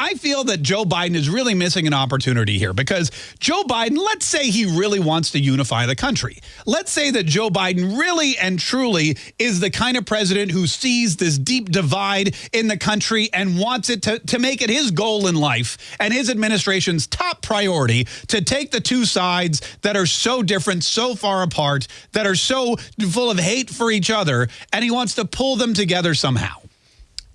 I feel that Joe Biden is really missing an opportunity here because Joe Biden, let's say he really wants to unify the country. Let's say that Joe Biden really and truly is the kind of president who sees this deep divide in the country and wants it to, to make it his goal in life and his administration's top priority to take the two sides that are so different, so far apart, that are so full of hate for each other, and he wants to pull them together somehow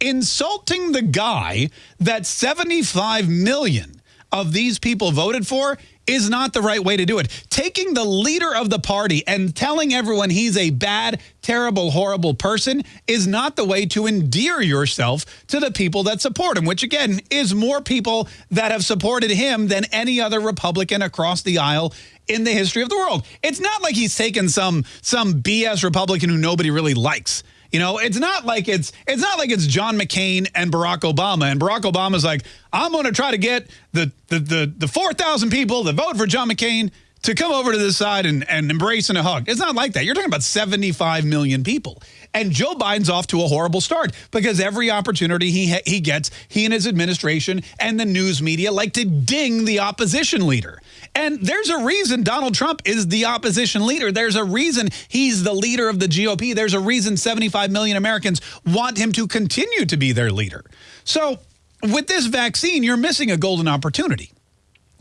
insulting the guy that 75 million of these people voted for is not the right way to do it. Taking the leader of the party and telling everyone he's a bad, terrible, horrible person is not the way to endear yourself to the people that support him, which again is more people that have supported him than any other Republican across the aisle in the history of the world. It's not like he's taken some some BS Republican who nobody really likes. You know, it's not like it's it's not like it's John McCain and Barack Obama. And Barack Obama's like, I'm going to try to get the the the, the 4,000 people that vote for John McCain to come over to this side and, and embrace and a hug. It's not like that. You're talking about 75 million people. And Joe Biden's off to a horrible start because every opportunity he he gets, he and his administration and the news media like to ding the opposition leader. And there's a reason Donald Trump is the opposition leader. There's a reason he's the leader of the GOP. There's a reason 75 million Americans want him to continue to be their leader. So with this vaccine, you're missing a golden opportunity.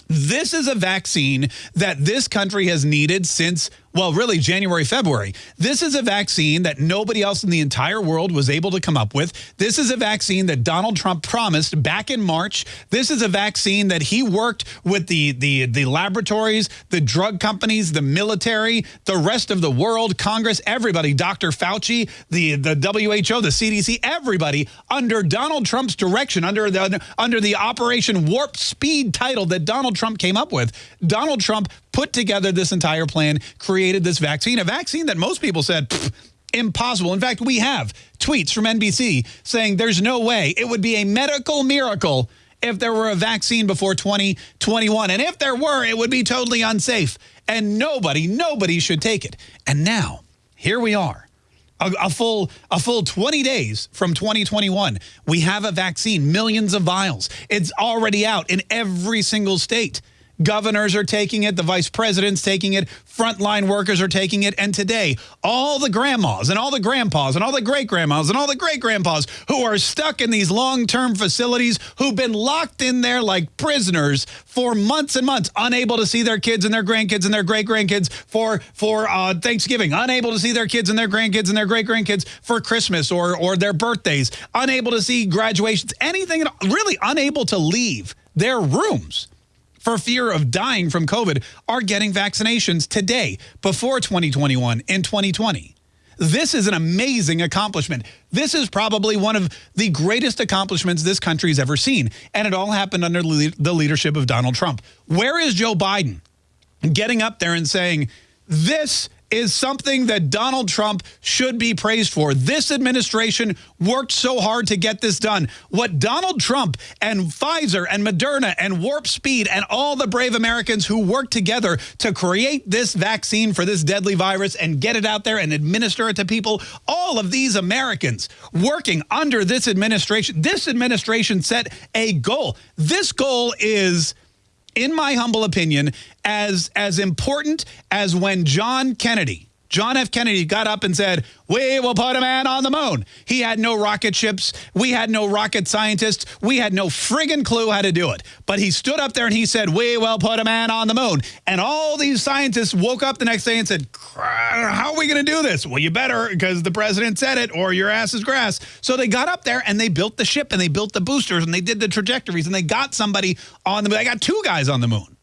This is a vaccine that this country has needed since well, really January, February. This is a vaccine that nobody else in the entire world was able to come up with. This is a vaccine that Donald Trump promised back in March. This is a vaccine that he worked with the, the, the laboratories, the drug companies, the military, the rest of the world, Congress, everybody, Dr. Fauci, the, the WHO, the CDC, everybody under Donald Trump's direction, under the, under the Operation Warp Speed title that Donald Trump came up with. Donald Trump put together this entire plan, created this vaccine, a vaccine that most people said, impossible. In fact, we have tweets from NBC saying there's no way. It would be a medical miracle if there were a vaccine before 2021. And if there were, it would be totally unsafe. And nobody, nobody should take it. And now, here we are. A, a, full a full 20 days from 2021 we have a vaccine millions of vials it's already out in every single state Governors are taking it. The vice president's taking it. Frontline workers are taking it. And today, all the grandmas and all the grandpas and all the great-grandmas and all the great-grandpas who are stuck in these long-term facilities, who've been locked in there like prisoners for months and months, unable to see their kids and their grandkids and their great-grandkids for, for uh, Thanksgiving, unable to see their kids and their grandkids and their great-grandkids for Christmas or, or their birthdays, unable to see graduations, anything, really unable to leave their rooms for fear of dying from COVID are getting vaccinations today before 2021 in 2020. This is an amazing accomplishment. This is probably one of the greatest accomplishments this country's ever seen. And it all happened under the leadership of Donald Trump. Where is Joe Biden getting up there and saying, this is something that Donald Trump should be praised for. This administration worked so hard to get this done. What Donald Trump and Pfizer and Moderna and Warp Speed and all the brave Americans who worked together to create this vaccine for this deadly virus and get it out there and administer it to people, all of these Americans working under this administration, this administration set a goal. This goal is in my humble opinion, as, as important as when John Kennedy, John F. Kennedy got up and said, we will put a man on the moon. He had no rocket ships. We had no rocket scientists. We had no friggin' clue how to do it. But he stood up there and he said, we will put a man on the moon. And all these scientists woke up the next day and said, how are we going to do this? Well, you better because the president said it or your ass is grass. So they got up there and they built the ship and they built the boosters and they did the trajectories and they got somebody on the moon. They got two guys on the moon.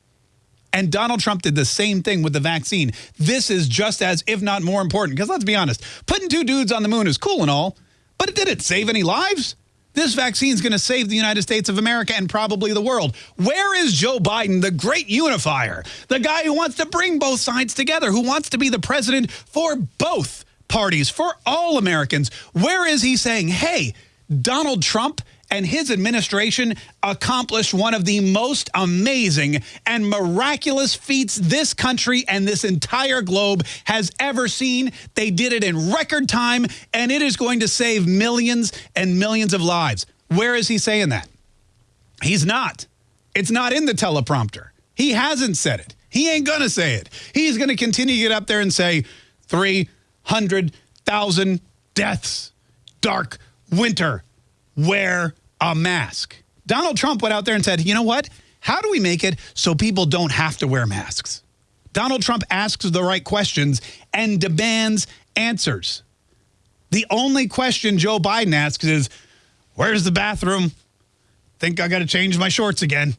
And Donald Trump did the same thing with the vaccine. This is just as, if not more important, because let's be honest, putting two dudes on the moon is cool and all, but it didn't save any lives. This vaccine is going to save the United States of America and probably the world. Where is Joe Biden, the great unifier, the guy who wants to bring both sides together, who wants to be the president for both parties, for all Americans? Where is he saying, hey, Donald Trump and his administration accomplished one of the most amazing and miraculous feats this country and this entire globe has ever seen. They did it in record time, and it is going to save millions and millions of lives. Where is he saying that? He's not. It's not in the teleprompter. He hasn't said it. He ain't going to say it. He's going to continue to get up there and say 300,000 deaths, dark winter, wear a mask. Donald Trump went out there and said, you know what? How do we make it so people don't have to wear masks? Donald Trump asks the right questions and demands answers. The only question Joe Biden asks is, where's the bathroom? Think I got to change my shorts again.